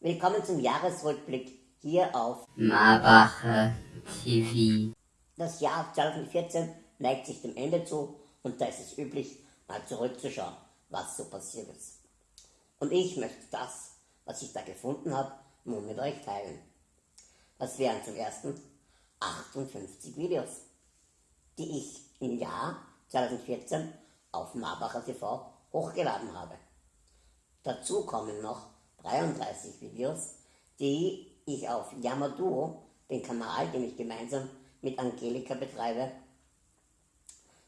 Willkommen zum Jahresrückblick hier auf Marbacher TV. Das Jahr 2014 neigt sich dem Ende zu und da ist es üblich, mal zurückzuschauen, was so passiert ist. Und ich möchte das, was ich da gefunden habe, nun mit euch teilen. Das wären zum ersten 58 Videos, die ich im Jahr 2014 auf Marbacher TV hochgeladen habe. Dazu kommen noch 33 Videos, die ich auf Yamaduo, den Kanal, den ich gemeinsam mit Angelika betreibe,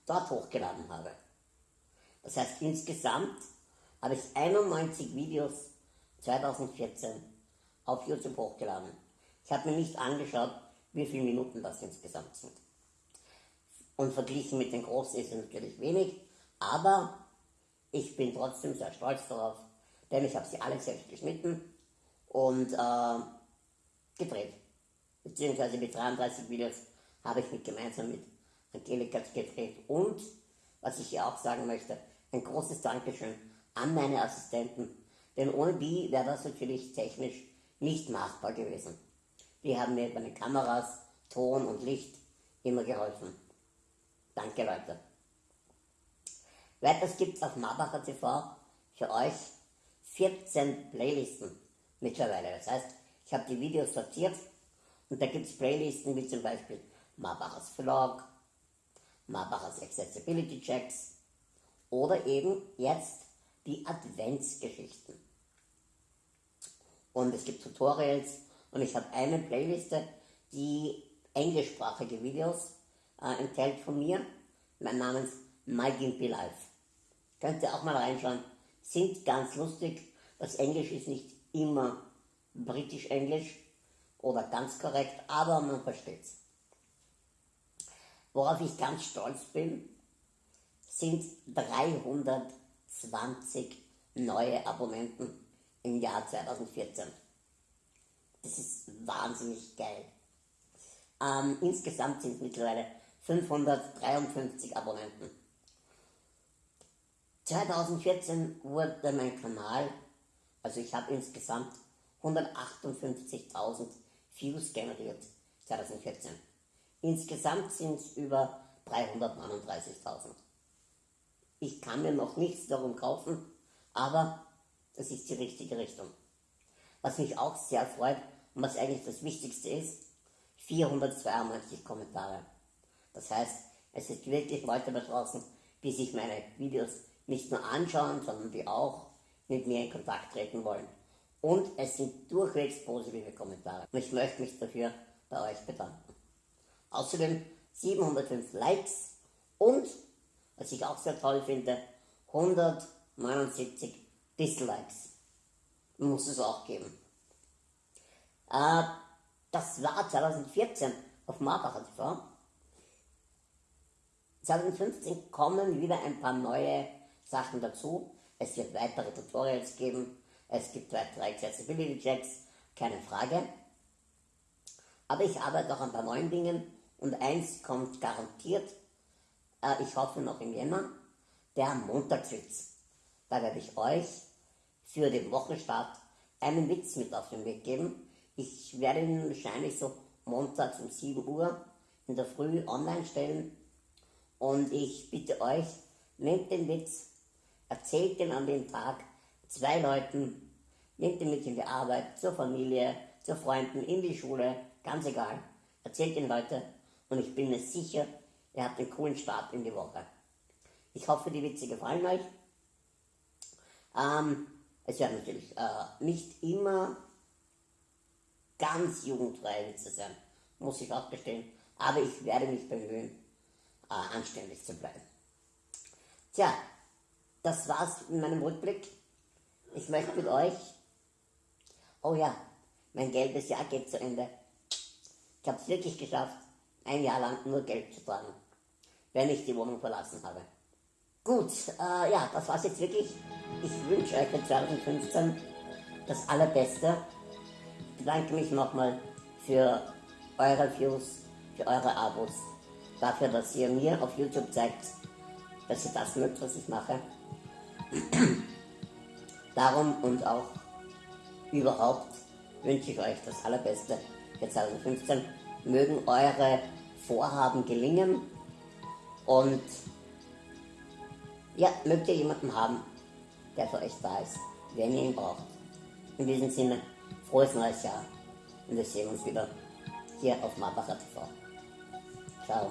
dort hochgeladen habe. Das heißt, insgesamt habe ich 91 Videos 2014 auf YouTube hochgeladen. Ich habe mir nicht angeschaut, wie viele Minuten das insgesamt sind. Und verglichen mit den großen ist es natürlich wenig, aber ich bin trotzdem sehr stolz darauf, denn ich habe sie alle selbst geschnitten und äh, gedreht. Beziehungsweise mit 33 Videos habe ich mit gemeinsam mit Angelika gedreht. Und, was ich hier auch sagen möchte, ein großes Dankeschön an meine Assistenten, denn ohne die wäre das natürlich technisch nicht machbar gewesen. Die haben mir bei den Kameras, Ton und Licht immer geholfen. Danke Leute. Weiters gibt es auf Marbacher TV für euch 14 Playlisten mittlerweile. Das heißt, ich habe die Videos sortiert und da gibt es Playlisten wie zum Beispiel Marbachers Vlog, Marbachers Accessibility Checks oder eben jetzt die Adventsgeschichten. Und es gibt Tutorials und ich habe eine Playliste, die englischsprachige Videos äh, enthält von mir, mein namens My Gimpy Life. Könnt ihr auch mal reinschauen, sind ganz lustig. Das Englisch ist nicht immer britisch-englisch oder ganz korrekt, aber man versteht es. Worauf ich ganz stolz bin, sind 320 neue Abonnenten im Jahr 2014. Das ist wahnsinnig geil. Ähm, insgesamt sind mittlerweile 553 Abonnenten. 2014 wurde mein Kanal, also ich habe insgesamt 158.000 Views generiert 2014. Insgesamt sind es über 339.000. Ich kann mir noch nichts darum kaufen, aber das ist die richtige Richtung. Was mich auch sehr freut und was eigentlich das Wichtigste ist, 492 Kommentare. Das heißt, es sind wirklich Leute da draußen, die sich meine Videos nicht nur anschauen, sondern die auch mit mir in Kontakt treten wollen. Und es sind durchwegs positive Kommentare. Und ich möchte mich dafür bei euch bedanken. Außerdem 705 Likes und, was ich auch sehr toll finde, 179 Dislikes. Muss es auch geben. Äh, das war 2014 auf Marbacher TV. 2015 kommen wieder ein paar neue Sachen dazu. Es wird weitere Tutorials geben. Es gibt weitere Accessibility Checks, keine Frage. Aber ich arbeite auch an ein paar neuen Dingen und eins kommt garantiert, äh, ich hoffe noch im Jänner, der Montagswitz. Da werde ich euch für den Wochenstart einen Witz mit auf den Weg geben. Ich werde ihn wahrscheinlich so montags um 7 Uhr in der Früh online stellen. Und ich bitte euch, nehmt den Witz, erzählt den an dem Tag zwei Leuten, nehmt den mit in die Arbeit, zur Familie, zu Freunden, in die Schule, ganz egal. Erzählt den Leute und ich bin mir sicher, ihr habt einen coolen Start in die Woche. Ich hoffe, die Witze gefallen euch. Ähm, es werden natürlich äh, nicht immer ganz jugendfreie Witze sein, muss ich auch gestehen. Aber ich werde mich bemühen, äh, anständig zu bleiben. Tja, das war's in meinem Rückblick. Ich möchte mit euch, oh ja, mein gelbes Jahr geht zu Ende. Ich habe es wirklich geschafft, ein Jahr lang nur Geld zu tragen, wenn ich die Wohnung verlassen habe. Gut, äh, ja, das war's jetzt wirklich. Ich wünsche euch für 2015 das Allerbeste. Ich bedanke mich nochmal für eure Views, für eure Abos, dafür, dass ihr mir auf YouTube zeigt, dass ihr das mögt, was ich mache. Darum und auch überhaupt wünsche ich euch das Allerbeste für 2015. Mögen eure Vorhaben gelingen und ja, mögt ihr jemanden haben, der für euch da ist, wenn ihr ihn braucht. In diesem Sinne, frohes neues Jahr und wir sehen uns wieder hier auf Marbacher TV. Ciao.